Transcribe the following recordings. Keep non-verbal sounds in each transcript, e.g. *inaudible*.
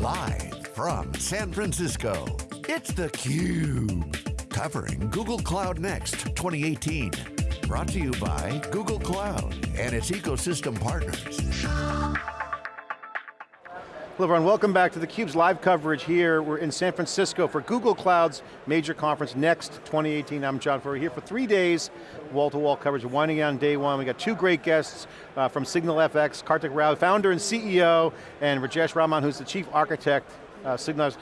Live from San Francisco, it's theCUBE. Covering Google Cloud Next 2018. Brought to you by Google Cloud and its ecosystem partners. Hello everyone, welcome back to theCUBE's live coverage here. We're in San Francisco for Google Cloud's major conference, Next 2018. I'm John Furrier here for three days, wall-to-wall -wall coverage, winding down day one. We got two great guests uh, from SignalFX, Karthik Rau, founder and CEO, and Rajesh Raman, who's the chief architect, uh, Signal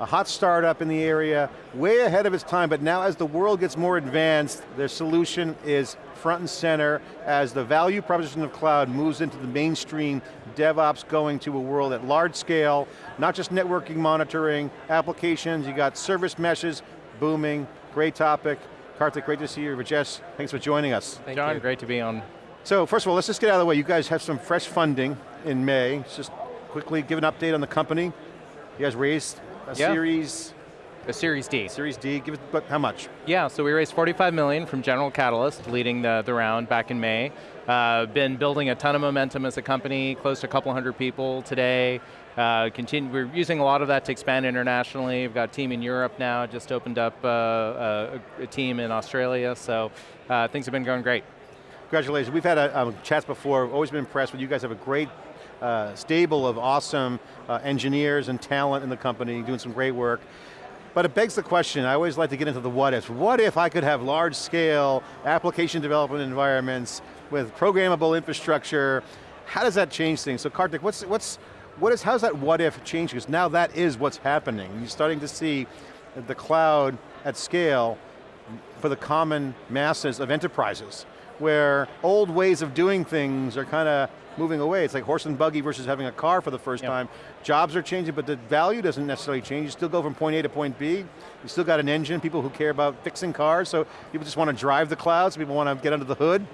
a hot startup in the area, way ahead of its time, but now as the world gets more advanced, their solution is front and center as the value proposition of cloud moves into the mainstream, DevOps going to a world at large scale, not just networking monitoring, applications, you got service meshes, booming, great topic. Karthik, great to see you. Rajesh, thanks for joining us. Thank John, you. great to be on. So first of all, let's just get out of the way. You guys have some fresh funding in May. Let's just quickly give an update on the company. You guys raised a yeah. series? A Series D. Series D, give it, but how much? Yeah, so we raised 45 million from General Catalyst, leading the, the round back in May. Uh, been building a ton of momentum as a company, close to a couple hundred people today. Uh, continue, we're using a lot of that to expand internationally. We've got a team in Europe now, just opened up uh, a, a, team in Australia, so uh, things have been going great. Congratulations, we've had a, um, chats before, always been impressed with you guys have a great uh, stable of awesome uh, engineers and talent in the company, doing some great work. But it begs the question, I always like to get into the what ifs. What if I could have large scale application development environments with programmable infrastructure? How does that change things? So Karthik, what's, what's, what is, how's that what if change? Because now that is what's happening. You're starting to see the cloud at scale for the common masses of enterprises, where old ways of doing things are kind of moving away. It's like horse and buggy versus having a car for the first yep. time. Jobs are changing, but the value doesn't necessarily change. You still go from point A to point B. You still got an engine, people who care about fixing cars, so people just want to drive the clouds, people want to get under the hood.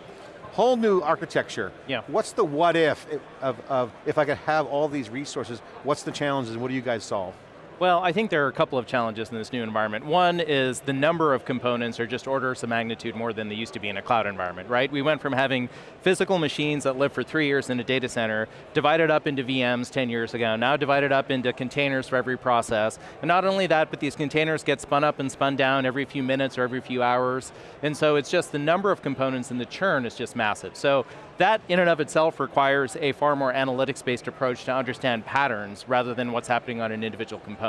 Whole new architecture. Yeah. What's the what if of, of if I could have all these resources, what's the challenges and what do you guys solve? Well, I think there are a couple of challenges in this new environment. One is the number of components are just orders of magnitude more than they used to be in a cloud environment, right? We went from having physical machines that lived for three years in a data center, divided up into VMs 10 years ago, now divided up into containers for every process. And not only that, but these containers get spun up and spun down every few minutes or every few hours. And so it's just the number of components and the churn is just massive. So that in and of itself requires a far more analytics-based approach to understand patterns rather than what's happening on an individual component.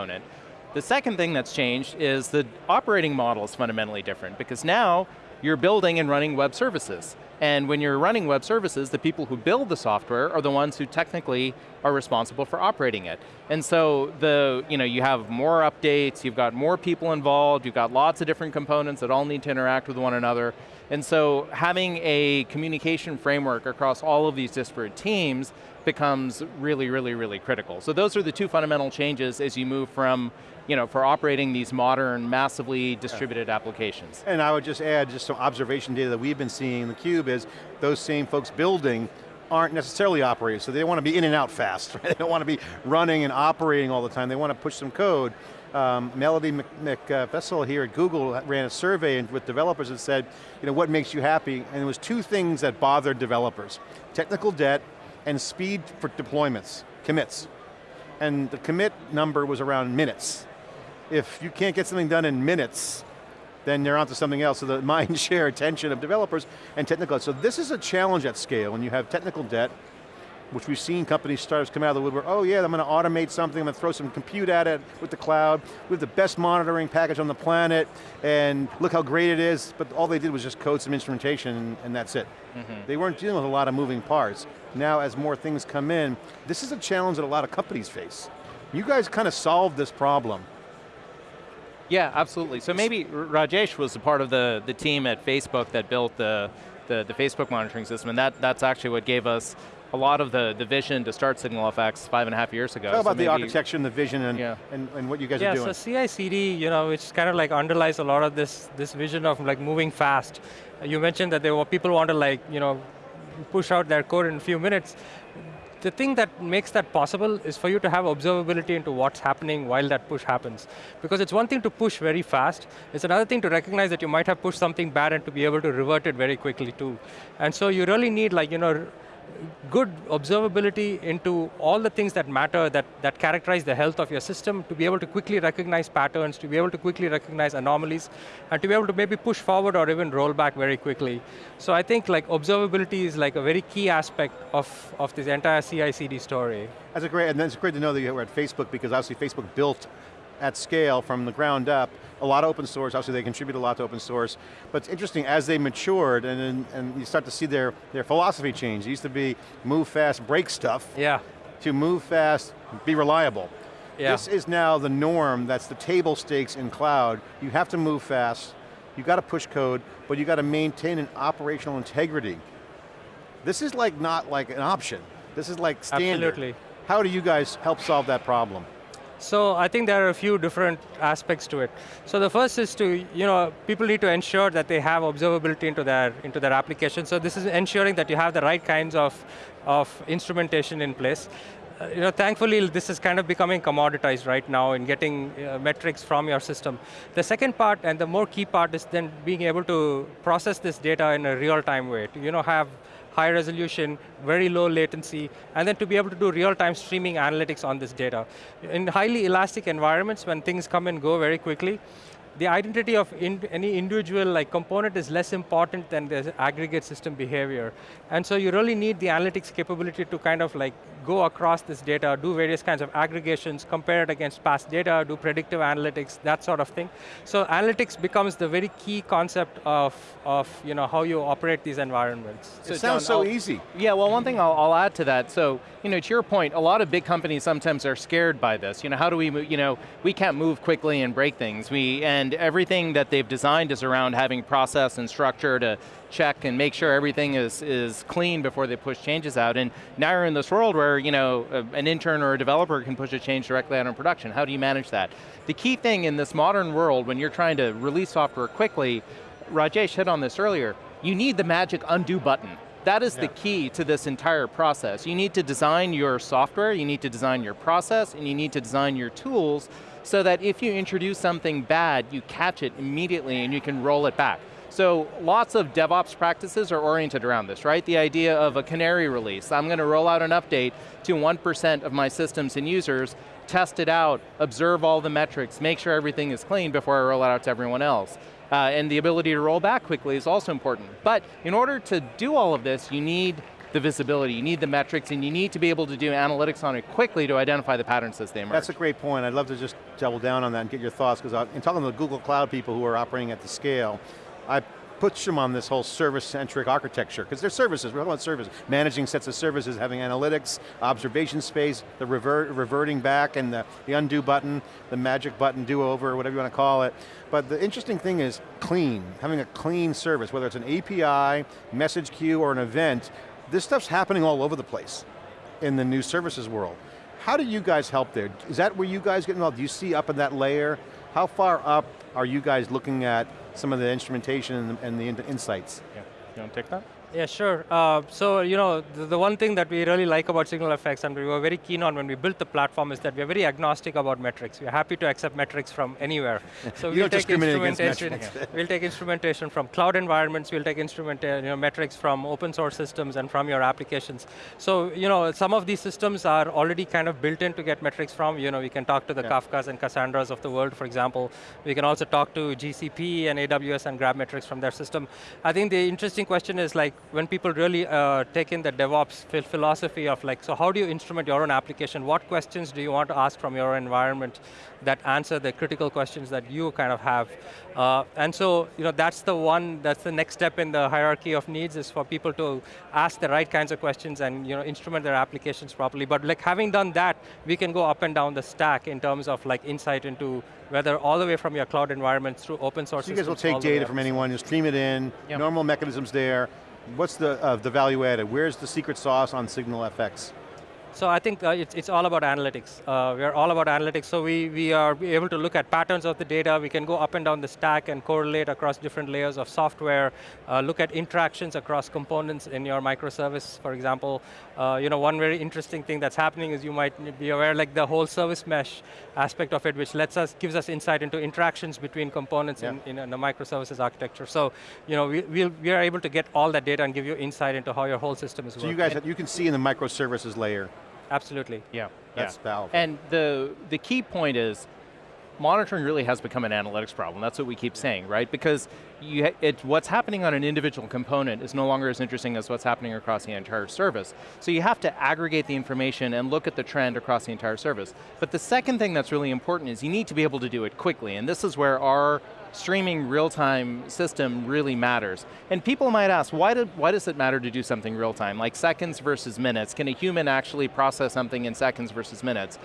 The second thing that's changed is the operating model is fundamentally different because now you're building and running web services. And when you're running web services, the people who build the software are the ones who technically are responsible for operating it. And so the, you know, you have more updates, you've got more people involved, you've got lots of different components that all need to interact with one another. And so having a communication framework across all of these disparate teams becomes really, really, really critical. So those are the two fundamental changes as you move from, you know, for operating these modern, massively distributed yeah. applications. And I would just add just some observation data that we've been seeing in theCUBE is those same folks building aren't necessarily operators, so they want to be in and out fast, *laughs* right? They don't want to be running and operating all the time, they want to push some code. Um, Melody Meckfessel here at Google ran a survey with developers and said, you know, what makes you happy? And it was two things that bothered developers. Technical debt and speed for deployments, commits. And the commit number was around minutes. If you can't get something done in minutes, then they're onto something else. So the *laughs* mind share attention of developers and technical. So this is a challenge at scale when you have technical debt, which we've seen companies, startups come out of the woodwork, oh yeah, I'm going to automate something, I'm going to throw some compute at it with the cloud, we have the best monitoring package on the planet, and look how great it is, but all they did was just code some instrumentation, and, and that's it. Mm -hmm. They weren't dealing with a lot of moving parts. Now, as more things come in, this is a challenge that a lot of companies face. You guys kind of solved this problem. Yeah, absolutely. So maybe Rajesh was a part of the, the team at Facebook that built the, the, the Facebook monitoring system, and that, that's actually what gave us a lot of the, the vision to start SignalFX five and a half years ago. How about so the architecture and the vision and, yeah. and, and, what you guys yeah, are doing? Yeah, so CI/CD, you know, which kind of like underlies a lot of this, this vision of like moving fast. You mentioned that there were people want to like, you know, push out their code in a few minutes. The thing that makes that possible is for you to have observability into what's happening while that push happens. Because it's one thing to push very fast, it's another thing to recognize that you might have pushed something bad and to be able to revert it very quickly too. And so you really need like, you know, good observability into all the things that matter, that, that characterize the health of your system, to be able to quickly recognize patterns, to be able to quickly recognize anomalies, and to be able to maybe push forward or even roll back very quickly. So I think like observability is like a very key aspect of, of this entire CI/CD story. That's a great, and it's great to know that you were at Facebook because obviously Facebook built at scale from the ground up, a lot of open source, obviously they contribute a lot to open source, but it's interesting, as they matured and, and you start to see their, their philosophy change. It used to be move fast, break stuff, yeah. to move fast, be reliable. Yeah. This is now the norm, that's the table stakes in cloud. You have to move fast, you got to push code, but you got to maintain an operational integrity. This is like not like an option. This is like standard. Absolutely. How do you guys help solve that problem? So I think there are a few different aspects to it. So the first is to, you know, people need to ensure that they have observability into their, into their application. So this is ensuring that you have the right kinds of, of instrumentation in place. Uh, you know, thankfully this is kind of becoming commoditized right now in getting uh, metrics from your system. The second part and the more key part is then being able to process this data in a real-time way. To, you know, have high resolution, very low latency, and then to be able to do real-time streaming analytics on this data. In highly elastic environments, when things come and go very quickly, the identity of in, any individual like component is less important than the aggregate system behavior. And so you really need the analytics capability to kind of like go across this data, do various kinds of aggregations, compare it against past data, do predictive analytics, that sort of thing. So analytics becomes the very key concept of, of you know, how you operate these environments. So it sounds John, so I'll, easy. Yeah, well one thing I'll, I'll, add to that, so, you know, to your point, a lot of big companies sometimes are scared by this. You know, how do we, move, you know, we can't move quickly and break things. We, and everything that they've designed is around having process and structure to check and make sure everything is, is clean before they push changes out. And now you're in this world where you know, an intern or a developer can push a change directly out in production. How do you manage that? The key thing in this modern world when you're trying to release software quickly, Rajesh hit on this earlier, you need the magic undo button. That is yeah. the key to this entire process. You need to design your software, you need to design your process, and you need to design your tools so that if you introduce something bad, you catch it immediately and you can roll it back. So lots of DevOps practices are oriented around this, right? The idea of a canary release. I'm going to roll out an update to 1% of my systems and users, test it out, observe all the metrics, make sure everything is clean before I roll it out to everyone else. Uh, and the ability to roll back quickly is also important. But in order to do all of this, you need the visibility, you need the metrics, and you need to be able to do analytics on it quickly to identify the patterns as they emerge. That's a great point. I'd love to just double down on that and get your thoughts, because in talking to the Google Cloud people who are operating at the scale, I push them on this whole service-centric architecture, because they're services, we're talking about services. Managing sets of services, having analytics, observation space, the revert, reverting back, and the, the undo button, the magic button, do-over, whatever you want to call it. But the interesting thing is clean, having a clean service, whether it's an API, message queue, or an event, this stuff's happening all over the place in the new services world. How do you guys help there? Is that where you guys get involved? Do you see up in that layer? How far up are you guys looking at some of the instrumentation and the, and the insights. Yeah, you want to take that? Yeah, sure. Uh, so, you know, the, the, one thing that we really like about SignalFx and we were very keen on when we built the platform is that we're very agnostic about metrics. We're happy to accept metrics from anywhere. *laughs* So we'll take instrumentation. *laughs* we'll take instrumentation from cloud environments, we'll take instrument, uh, you know, metrics from open source systems and from your applications. So, you know, some of these systems are already kind of built in to get metrics from, you know, we can talk to the yeah. Kafkas and Cassandras of the world, for example. We can also talk to GCP and AWS and grab metrics from their system. I think the interesting question is like, when people really uh, take in the DevOps philosophy of like, so how do you instrument your own application? What questions do you want to ask from your environment that answer the critical questions that you kind of have? Uh, and so, you know, that's the one, that's the next step in the hierarchy of needs is for people to ask the right kinds of questions and, you know, instrument their applications properly. But like having done that, we can go up and down the stack in terms of like insight into whether all the way from your cloud environment through open source so you guys will take data from anyone, you stream it in, yep. normal mechanisms there, What's the, uh, the value added? Where's the secret sauce on SignalFx? So I think uh, it's, it's all about analytics. Uh, we're all about analytics, so we, we are able to look at patterns of the data, we can go up and down the stack and correlate across different layers of software, uh, look at interactions across components in your microservice, for example. Uh, you know, one very interesting thing that's happening is you might be aware like the whole service mesh aspect of it, which lets us, gives us insight into interactions between components yeah. in, in, a microservices architecture. So, you know, we, we, we are able to get all that data and give you insight into how your whole system is so working. So you guys, you can see in the microservices layer Absolutely. Yeah. That's yeah. powerful. And the, the key point is, monitoring really has become an analytics problem. That's what we keep saying, right? Because you, it, what's happening on an individual component is no longer as interesting as what's happening across the entire service. So you have to aggregate the information and look at the trend across the entire service. But the second thing that's really important is you need to be able to do it quickly, and this is where our streaming real-time system really matters. And people might ask, why, did, why does it matter to do something real-time? Like seconds versus minutes. Can a human actually process something in seconds versus minutes?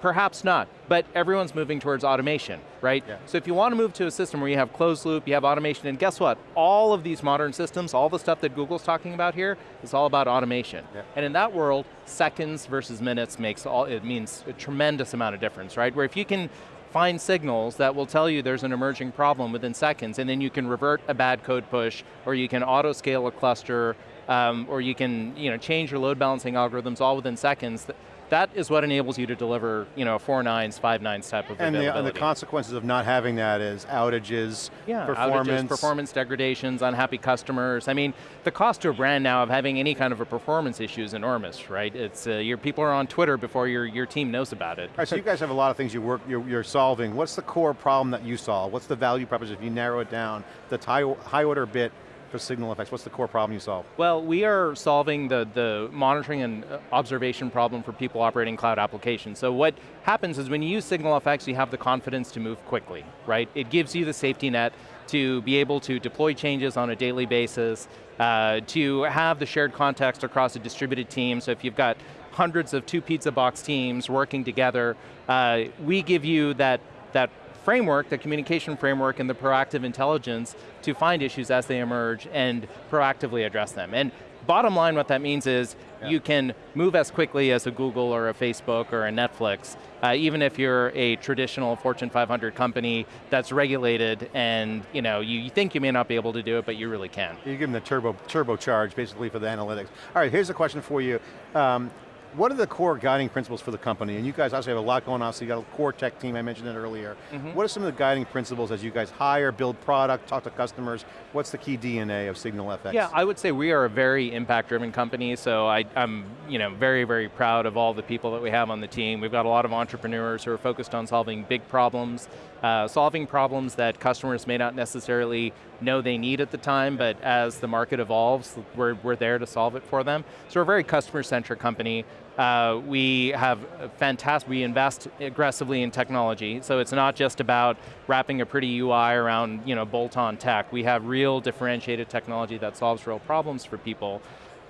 Perhaps not, but everyone's moving towards automation, right? Yeah. So if you want to move to a system where you have closed loop, you have automation, and guess what? All of these modern systems, all the stuff that Google's talking about here, is all about automation. Yeah. And in that world, seconds versus minutes makes all, it means a tremendous amount of difference, right? Where if you can find signals that will tell you there's an emerging problem within seconds, and then you can revert a bad code push, or you can auto-scale a cluster, um, or you can you know, change your load balancing algorithms all within seconds that is what enables you to deliver, you know, four nines, five nines type of and. The, and the consequences of not having that is outages, yeah, performance. Outages, performance degradations, unhappy customers. I mean, the cost to a brand now of having any kind of a performance issue is enormous, right? It's, uh, your people are on Twitter before your, your team knows about it. All right, so you guys have a lot of things you work, you're, you're solving. What's the core problem that you solve? What's the value proposition if you narrow it down? The high, high order bit for Signal SignalFx? What's the core problem you solve? Well, we are solving the, the monitoring and uh, observation problem for people operating cloud applications. So what happens is when you use Signal SignalFx, you have the confidence to move quickly, right? It gives you the safety net to be able to deploy changes on a daily basis, uh, to have the shared context across a distributed team, so if you've got hundreds of two pizza box teams working together, uh, we give you that, that framework, the communication framework and the proactive intelligence to find issues as they emerge and proactively address them. And bottom line what that means is yeah. you can move as quickly as a Google or a Facebook or a Netflix, uh, even if you're a traditional Fortune 500 company that's regulated and you know you think you may not be able to do it, but you really can. You give them the turbo, turbo charge basically for the analytics. All right, here's a question for you. Um, what are the core guiding principles for the company? And you guys obviously have a lot going on, so you got a core tech team, I mentioned it earlier. Mm -hmm. What are some of the guiding principles as you guys hire, build product, talk to customers? What's the key DNA of SignalFx? Yeah, I would say we are a very impact-driven company, so I, am you know, very, very proud of all the people that we have on the team. We've got a lot of entrepreneurs who are focused on solving big problems, uh, solving problems that customers may not necessarily know they need at the time, but as the market evolves, we're, we're there to solve it for them. So we're a very customer-centric company. Uh, we have fantastic, we invest aggressively in technology, so it's not just about wrapping a pretty UI around you know, bolt-on tech. We have real differentiated technology that solves real problems for people.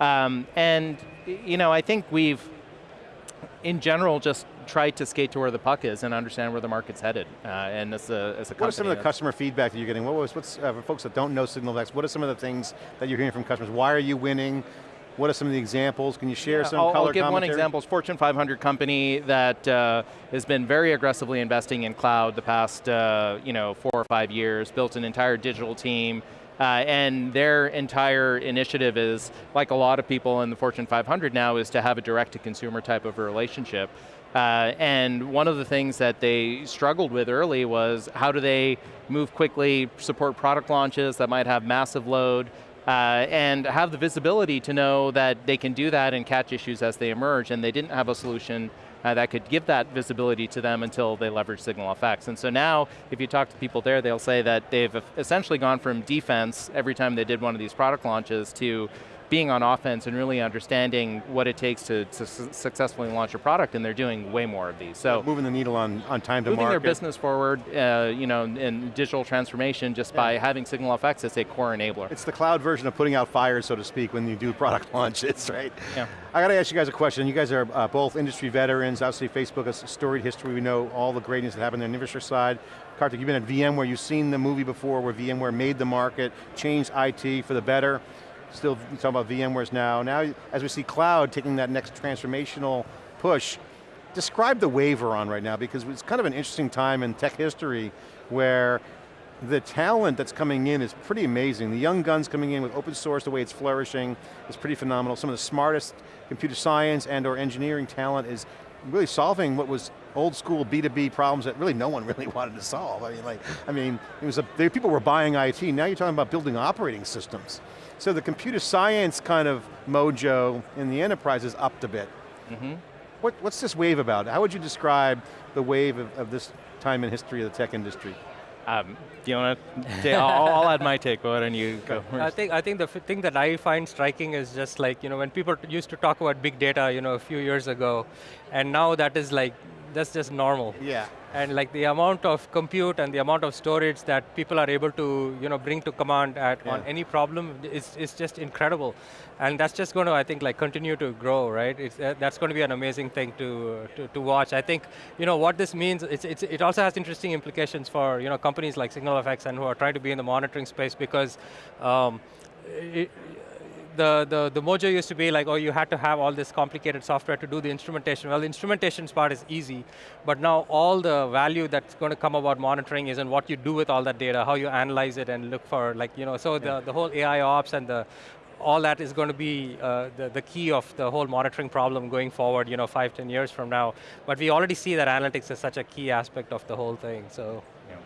Um, and you know, I think we've, in general, just try to skate to where the puck is and understand where the market's headed. Uh, and as a, as a What are some of the customer feedback that you're getting? What was, what's, uh, for folks that don't know SignalFx, what are some of the things that you're hearing from customers? Why are you winning? What are some of the examples? Can you share yeah, some I'll, color I'll give commentary? one example. It's Fortune 500 company that uh, has been very aggressively investing in cloud the past uh, you know, four or five years, built an entire digital team, uh, and their entire initiative is, like a lot of people in the Fortune 500 now, is to have a direct-to-consumer type of a relationship. Uh, and one of the things that they struggled with early was how do they move quickly, support product launches that might have massive load, uh, and have the visibility to know that they can do that and catch issues as they emerge, and they didn't have a solution uh, that could give that visibility to them until they leverage SignalFx. And so now, if you talk to people there, they'll say that they've essentially gone from defense every time they did one of these product launches to being on offense and really understanding what it takes to, to su successfully launch a product, and they're doing way more of these. So yeah, moving the needle on, on time to moving market. Moving their business forward, uh, you know, in digital transformation just yeah. by having SignalFx as a core enabler. It's the cloud version of putting out fires, so to speak, when you do product *laughs* launches, right? Yeah. I got to ask you guys a question. You guys are uh, both industry veterans. Obviously, Facebook has storied history. We know all the greatness that happened on the infrastructure side. Karthik, you've been at VMware. You've seen the movie before where VMware made the market, changed IT for the better. Still talking about VMware's now. Now, as we see cloud taking that next transformational push, describe the wave we're on right now, because it's kind of an interesting time in tech history where the talent that's coming in is pretty amazing. The young guns coming in with open source, the way it's flourishing, is pretty phenomenal. Some of the smartest computer science and or engineering talent is really solving what was old school B2B problems that really no one *laughs* really wanted to solve. I mean, like, I mean, it was a, people were buying IT, now you're talking about building operating systems. So the computer science kind of mojo in the enterprise is upped a bit. Mm -hmm. what, what's this wave about? How would you describe the wave of, of this time in history of the tech industry? Um, do you want to? I'll, I'll, add my take. Why don't you go? First? I think I think the thing that I find striking is just like you know when people used to talk about big data, you know, a few years ago, and now that is like that's just normal. Yeah. And like the amount of compute and the amount of storage that people are able to you know, bring to command at, yeah. on any problem is, is just incredible. And that's just going to, I think, like continue to grow, right? It's, uh, that's going to be an amazing thing to, to, to, watch. I think you know, what this means, it's, it's, it also has interesting implications for you know, companies like SignalFX and who are trying to be in the monitoring space because um, it, the, the, the mojo used to be like, oh, you had to have all this complicated software to do the instrumentation. Well, the instrumentation part is easy, but now all the value that's going to come about monitoring is in what you do with all that data, how you analyze it and look for, like, you know, so yeah. the, the whole AI ops and the all that is going to be uh, the, the key of the whole monitoring problem going forward, you know, five, ten years from now. But we already see that analytics is such a key aspect of the whole thing, so. Yeah,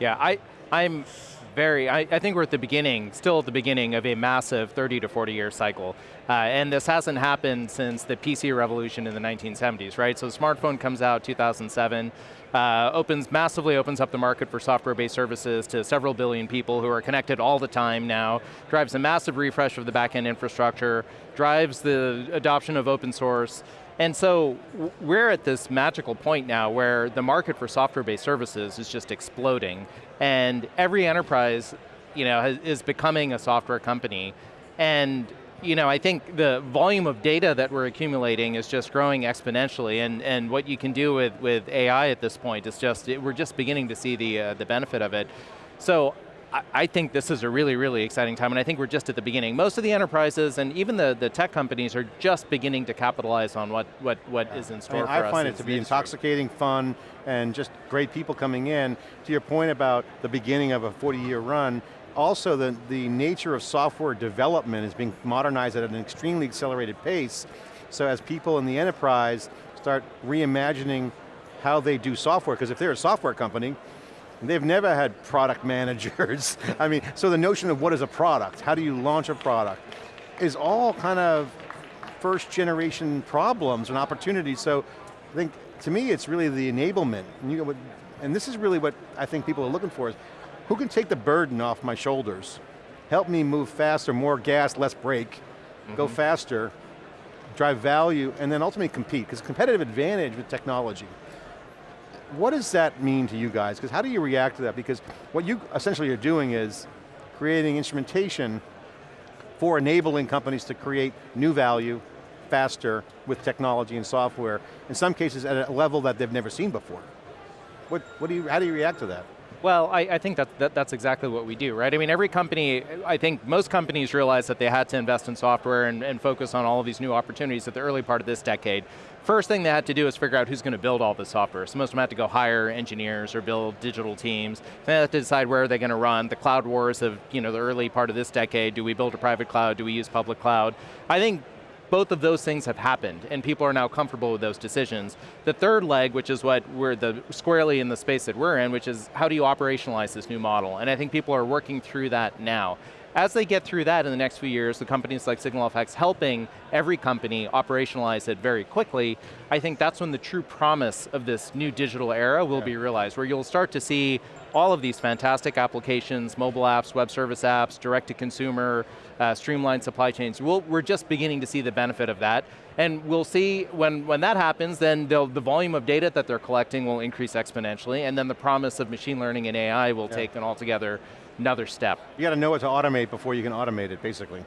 yeah I, I'm very, I, I, think we're at the beginning, still at the beginning of a massive 30 to 40 year cycle. Uh, and this hasn't happened since the PC revolution in the 1970s, right? So the smartphone comes out 2007, uh, opens, massively opens up the market for software-based services to several billion people who are connected all the time now, drives a massive refresh of the back-end infrastructure, drives the adoption of open source, and so we're at this magical point now where the market for software-based services is just exploding, and every enterprise you know, has, is becoming a software company. And you know, I think the volume of data that we're accumulating is just growing exponentially, and, and what you can do with, with AI at this point is just, it, we're just beginning to see the, uh, the benefit of it. So I think this is a really, really exciting time, and I think we're just at the beginning. Most of the enterprises and even the, the tech companies are just beginning to capitalize on what, what, what yeah. is in store I, mean, I find it to be intoxicating, fun, and just great people coming in. To your point about the beginning of a 40-year run, also the, the nature of software development is being modernized at an extremely accelerated pace. So as people in the enterprise start reimagining how they do software, because if they're a software company, They've never had product *laughs* managers. I mean, so the notion of what is a product, how do you launch a product, is all kind of first generation problems and opportunities. So I think, to me, it's really the enablement. And, you know, and this is really what I think people are looking for is, who can take the burden off my shoulders? Help me move faster, more gas, less brake, mm -hmm. go mm-hmm. faster, drive value, and then ultimately compete, because competitive advantage with technology what does that mean to you guys? Because how do you react to that? Because what you essentially are doing is creating instrumentation for enabling companies to create new value faster with technology and software, in some cases at a level that they've never seen before. What, what do you, how do you react to that? Well, I, I think that, that, that's exactly what we do, right? I mean, every company, I think most companies realized that they had to invest in software and, and focus on all of these new opportunities at the early part of this decade. First thing they had to do is figure out who's going to build all the software. So most of them had to go hire engineers or build digital teams. They had to decide where they're going to run. The cloud wars of you know, the early part of this decade, do we build a private cloud, do we use public cloud? I think both of those things have happened, and people are now comfortable with those decisions. The third leg, which is what we're the squarely in the space that we're in, which is how do you operationalize this new model? And I think people are working through that now. As they get through that in the next few years, the companies like SignalFX helping every company operationalize it very quickly, I think that's when the true promise of this new digital era will yeah. be realized, where you'll start to see all of these fantastic applications, mobile apps, web service apps, direct to consumer, uh, streamlined supply chains. we we are just beginning to see the benefit of that. And we'll see when, when that happens, then the volume of data that they're collecting will increase exponentially, and then the promise of machine learning and AI will yeah. take an altogether another step. You got to know what to automate before you can automate it, basically.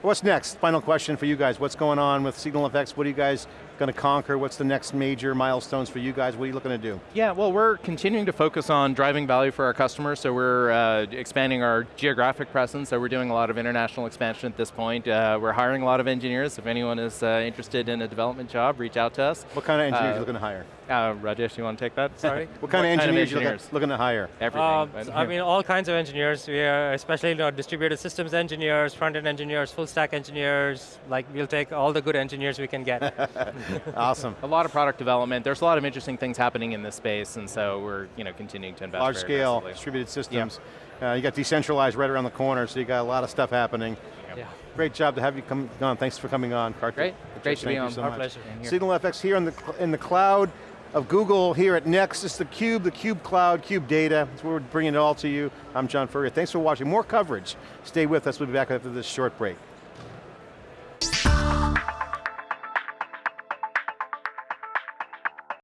What's next? Final question for you guys. What's going on with SignalFX? What are you guys going to conquer? What's the next major milestones for you guys? What are you looking to do? Yeah, well we're continuing to focus on driving value for our customers, so we're uh, expanding our geographic presence, so we're doing a lot of international expansion at this point. Uh, we're hiring a lot of engineers. If anyone is uh, interested in a development job, reach out to us. What kind of engineers are Uh, you looking to hire? Uh, Rajesh, you want to take that? Sorry? *laughs* What kind of engineers, are you looking, looking to hire? Everything. Um, but- I mean, all kinds of engineers. We are especially you know, distributed systems engineers, front-end engineers, full stack engineers. Like, we'll take all the good engineers we can get. *laughs* *laughs* awesome. a lot of product development. There's a lot of interesting things happening in this space, and so we're you know continuing to invest Large very scale, aggressively. distributed systems. Uh, you got decentralized right around the corner, so you got a lot of stuff happening. yeah. Great job to have you come on. Thanks for coming on, Karthik. Great. Great to Thank be you on. so Our much. pleasure. And here. Signal FX here in the, in the cloud of Google here at Next. It's the Cube, the Cube Cloud, Cube Data. That's where we're bringing it all to you. I'm John Furrier. Thanks for watching. More coverage. Stay with us. We'll be back after this short break.